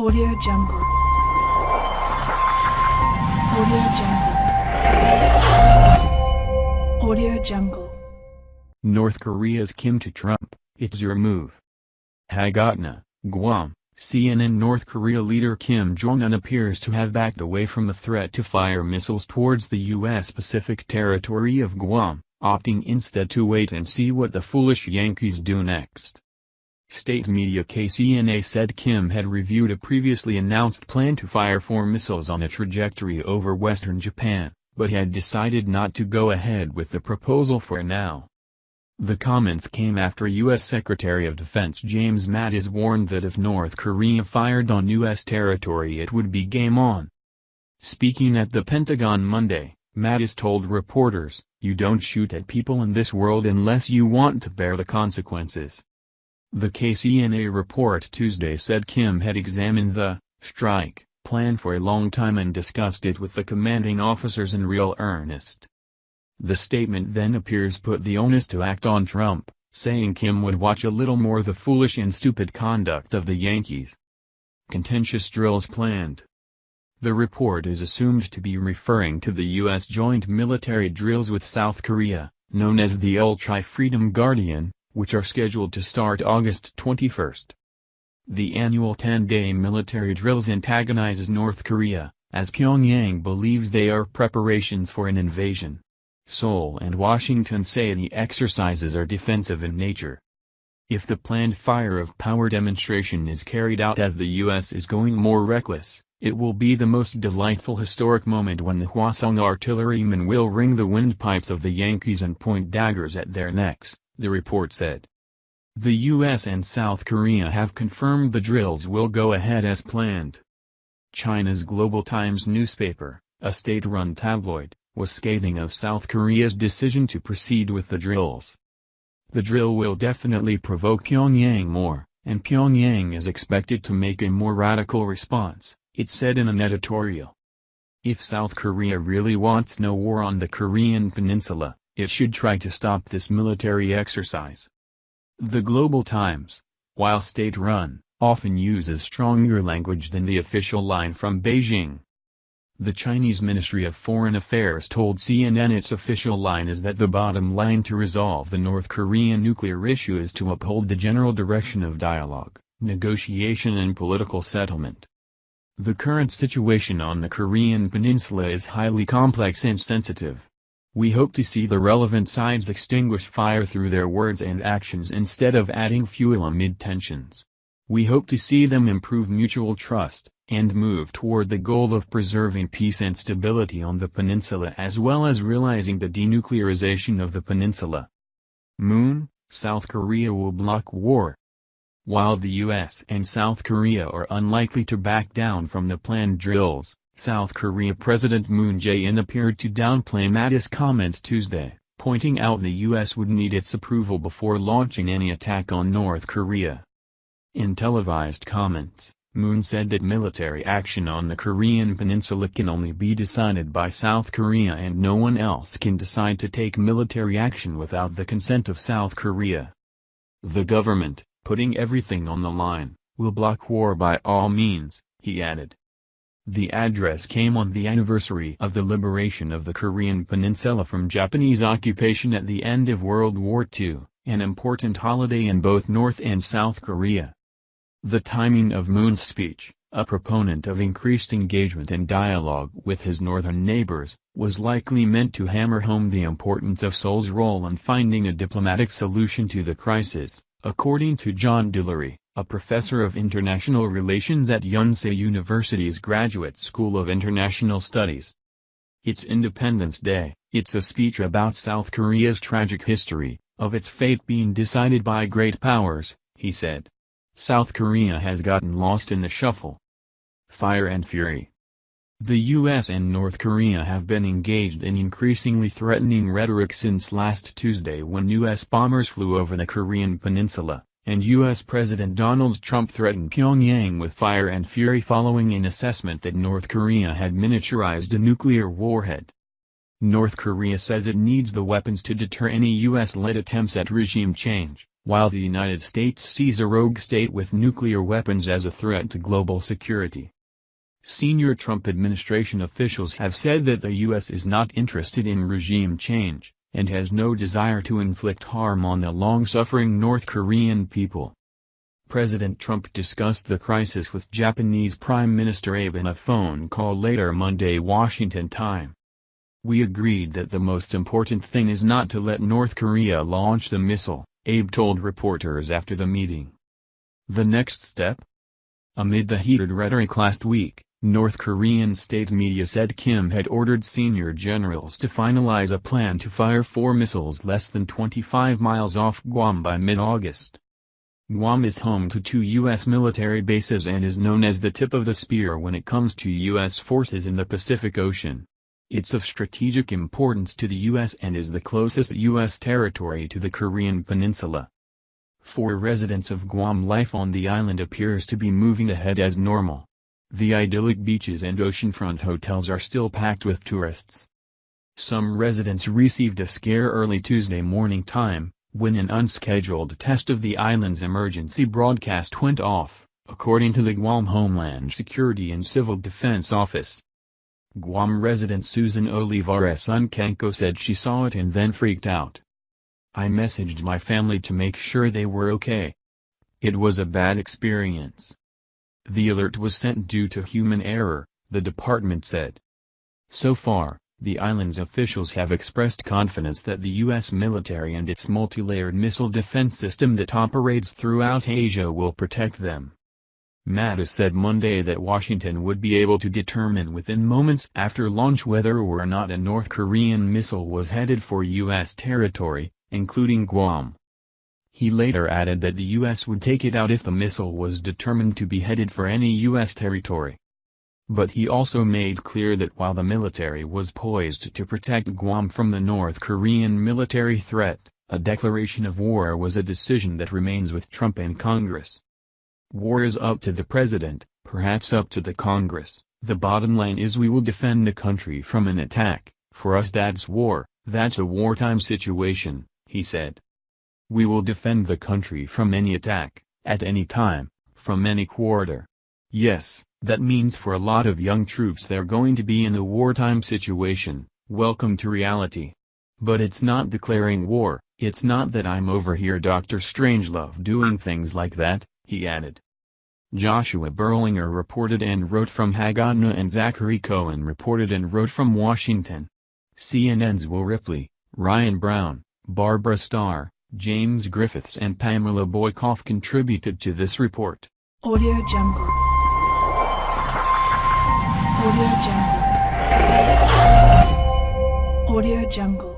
Audio Jungle. Audio Jungle. Audio Jungle. North Korea's Kim to Trump, it's your move. Hagatna, Guam, CNN North Korea leader Kim Jong-un appears to have backed away from a threat to fire missiles towards the U.S. Pacific territory of Guam, opting instead to wait and see what the foolish Yankees do next. State media KCNA said Kim had reviewed a previously announced plan to fire four missiles on a trajectory over western Japan, but had decided not to go ahead with the proposal for now. The comments came after U.S. Secretary of Defense James Mattis warned that if North Korea fired on U.S. territory it would be game on. Speaking at the Pentagon Monday, Mattis told reporters, you don't shoot at people in this world unless you want to bear the consequences. The KCNA report Tuesday said Kim had examined the strike plan for a long time and discussed it with the commanding officers in real earnest. The statement then appears put the onus to act on Trump, saying Kim would watch a little more the foolish and stupid conduct of the Yankees. Contentious drills planned. The report is assumed to be referring to the U.S. joint military drills with South Korea, known as the Ulchi-Freedom Guardian, which are scheduled to start August 21. The annual 10-day military drills antagonizes North Korea, as Pyongyang believes they are preparations for an invasion. Seoul and Washington say the exercises are defensive in nature. If the planned fire of power demonstration is carried out as the U.S. is going more reckless, it will be the most delightful historic moment when the Hwasong artillerymen will ring the windpipes of the Yankees and point daggers at their necks the report said. The U.S. and South Korea have confirmed the drills will go ahead as planned. China's Global Times newspaper, a state-run tabloid, was scathing of South Korea's decision to proceed with the drills. The drill will definitely provoke Pyongyang more, and Pyongyang is expected to make a more radical response, it said in an editorial. If South Korea really wants no war on the Korean peninsula, it should try to stop this military exercise. The Global Times, while state-run, often uses stronger language than the official line from Beijing. The Chinese Ministry of Foreign Affairs told CNN its official line is that the bottom line to resolve the North Korean nuclear issue is to uphold the general direction of dialogue, negotiation and political settlement. The current situation on the Korean peninsula is highly complex and sensitive. We hope to see the relevant sides extinguish fire through their words and actions instead of adding fuel amid tensions. We hope to see them improve mutual trust, and move toward the goal of preserving peace and stability on the peninsula as well as realizing the denuclearization of the peninsula. Moon, South Korea will block war. While the US and South Korea are unlikely to back down from the planned drills, South Korea President Moon Jae-in appeared to downplay Mattis' comments Tuesday, pointing out the U.S. would need its approval before launching any attack on North Korea. In televised comments, Moon said that military action on the Korean peninsula can only be decided by South Korea and no one else can decide to take military action without the consent of South Korea. The government, putting everything on the line, will block war by all means, he added. The address came on the anniversary of the liberation of the Korean peninsula from Japanese occupation at the end of World War II, an important holiday in both North and South Korea. The timing of Moon's speech, a proponent of increased engagement and dialogue with his northern neighbors, was likely meant to hammer home the importance of Seoul's role in finding a diplomatic solution to the crisis, according to John Delury a professor of international relations at Yonsei University's Graduate School of International Studies. It's Independence Day, it's a speech about South Korea's tragic history, of its fate being decided by great powers, he said. South Korea has gotten lost in the shuffle. Fire and Fury The U.S. and North Korea have been engaged in increasingly threatening rhetoric since last Tuesday when U.S. bombers flew over the Korean peninsula and U.S. President Donald Trump threatened Pyongyang with fire and fury following an assessment that North Korea had miniaturized a nuclear warhead. North Korea says it needs the weapons to deter any U.S.-led attempts at regime change, while the United States sees a rogue state with nuclear weapons as a threat to global security. Senior Trump administration officials have said that the U.S. is not interested in regime change, and has no desire to inflict harm on the long-suffering North Korean people. President Trump discussed the crisis with Japanese Prime Minister Abe in a phone call later Monday Washington time. We agreed that the most important thing is not to let North Korea launch the missile, Abe told reporters after the meeting. The next step? Amid the heated rhetoric last week, North Korean state media said Kim had ordered senior generals to finalize a plan to fire four missiles less than 25 miles off Guam by mid-August. Guam is home to two U.S. military bases and is known as the tip of the spear when it comes to U.S. forces in the Pacific Ocean. It's of strategic importance to the U.S. and is the closest U.S. territory to the Korean peninsula. For residents of Guam life on the island appears to be moving ahead as normal. The idyllic beaches and oceanfront hotels are still packed with tourists. Some residents received a scare early Tuesday morning time, when an unscheduled test of the island's emergency broadcast went off, according to the Guam Homeland Security and Civil Defense Office. Guam resident Susan Olivares Uncanco said she saw it and then freaked out. I messaged my family to make sure they were okay. It was a bad experience. The alert was sent due to human error, the department said. So far, the island's officials have expressed confidence that the U.S. military and its multi-layered missile defense system that operates throughout Asia will protect them. Mattis said Monday that Washington would be able to determine within moments after launch whether or not a North Korean missile was headed for U.S. territory, including Guam. He later added that the U.S. would take it out if the missile was determined to be headed for any U.S. territory. But he also made clear that while the military was poised to protect Guam from the North Korean military threat, a declaration of war was a decision that remains with Trump and Congress. War is up to the president, perhaps up to the Congress, the bottom line is we will defend the country from an attack, for us that's war, that's a wartime situation, he said. We will defend the country from any attack, at any time, from any quarter. Yes, that means for a lot of young troops they're going to be in a wartime situation, welcome to reality. But it's not declaring war, it's not that I'm over here Dr. Strangelove doing things like that, he added. Joshua Berlinger reported and wrote from Hagatna and Zachary Cohen reported and wrote from Washington. CNN's Will Ripley, Ryan Brown, Barbara Starr, James Griffiths and Pamela Boykoff contributed to this report. Audio Jungle. Audio Jungle. Audio Jungle.